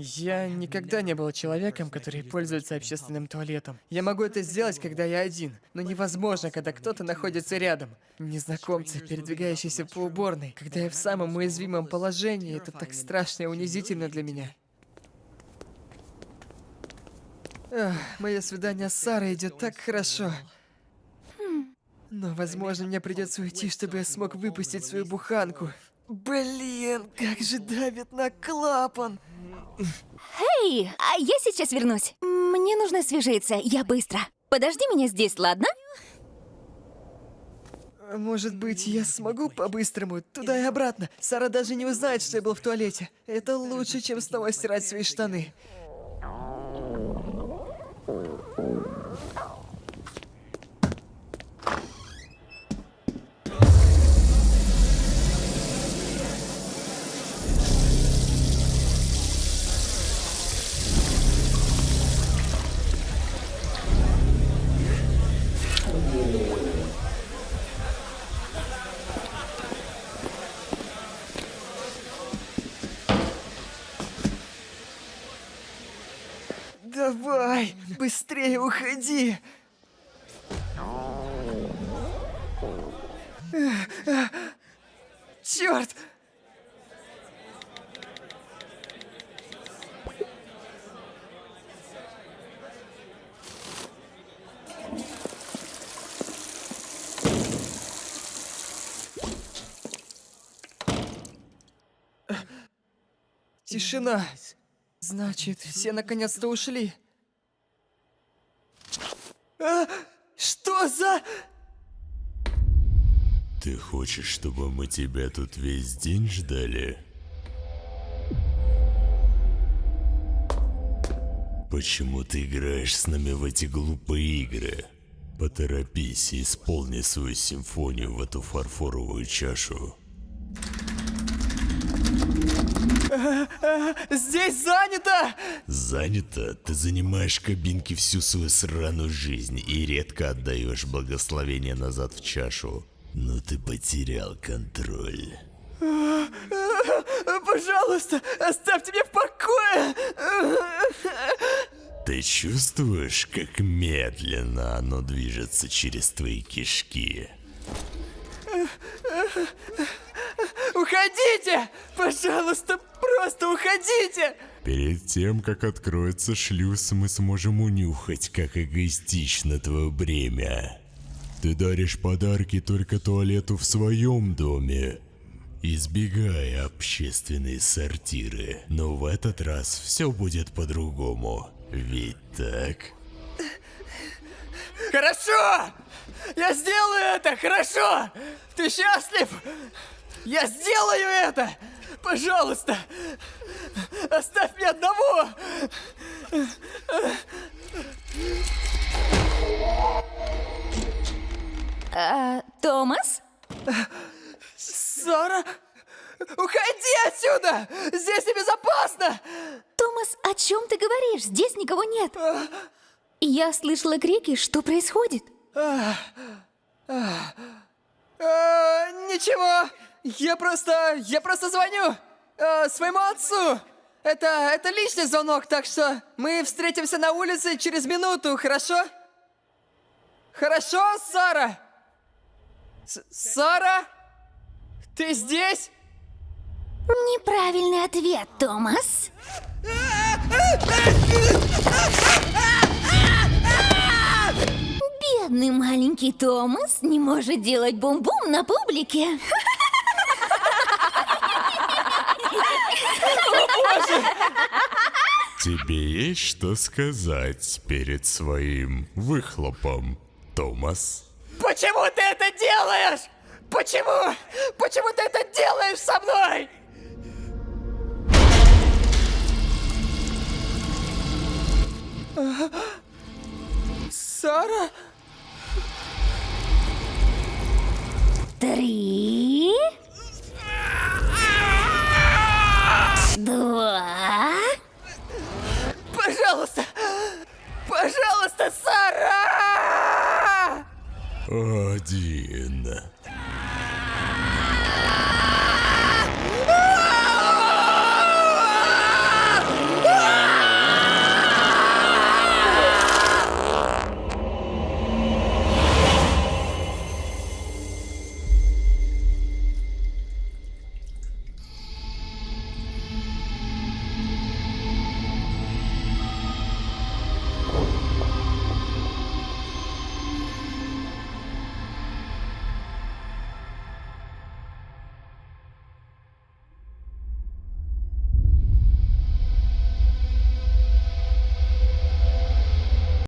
Я никогда не был человеком, который пользуется общественным туалетом. Я могу это сделать, когда я один, но невозможно, когда кто-то находится рядом. Незнакомцы, передвигающиеся по уборной, когда я в самом уязвимом положении, это так страшно и унизительно для меня. Ах, мое свидание с Сарой идет так хорошо. Но, возможно, мне придется уйти, чтобы я смог выпустить свою буханку. Блин, как же давит на клапан! Эй, а я сейчас вернусь. Мне нужно освежиться, я быстро. Подожди меня здесь, ладно? Может быть, я смогу по-быстрому туда и обратно. Сара даже не узнает, что я был в туалете. Это лучше, чем снова стирать свои штаны. Давай, быстрее уходи. Черт! Тишина. Значит, все наконец-то ушли. А, что за... Ты хочешь, чтобы мы тебя тут весь день ждали? Почему ты играешь с нами в эти глупые игры? Поторопись и исполни свою симфонию в эту фарфоровую чашу. Здесь занято! Занято? Ты занимаешь кабинки всю свою сраную жизнь и редко отдаешь благословение назад в чашу. Но ты потерял контроль. Пожалуйста, оставьте меня в покое! Ты чувствуешь, как медленно оно движется через твои кишки? Уходите! Пожалуйста, просто уходите! Перед тем, как откроется шлюз, мы сможем унюхать, как эгоистично твое бремя. Ты даришь подарки только туалету в своем доме, избегая общественные сортиры. Но в этот раз все будет по-другому. Ведь так? Хорошо! Я сделаю это, хорошо! Ты счастлив? Я сделаю это! Пожалуйста! Оставь меня одного! А, Томас? Сара? Уходи отсюда! Здесь небезопасно! Томас, о чем ты говоришь? Здесь никого нет. Я слышала крики, что происходит? А, ничего, я просто, я просто звоню а, своему отцу. Это, это личный звонок, так что мы встретимся на улице через минуту, хорошо? Хорошо, Сара? С Сара? Ты здесь? Неправильный ответ, Томас. Бедный маленький Томас не может делать бум-бум на публике. Тебе есть что сказать перед своим выхлопом, Томас? Почему ты это делаешь? Почему? Почему ты это делаешь со мной? Сара? Три. Один.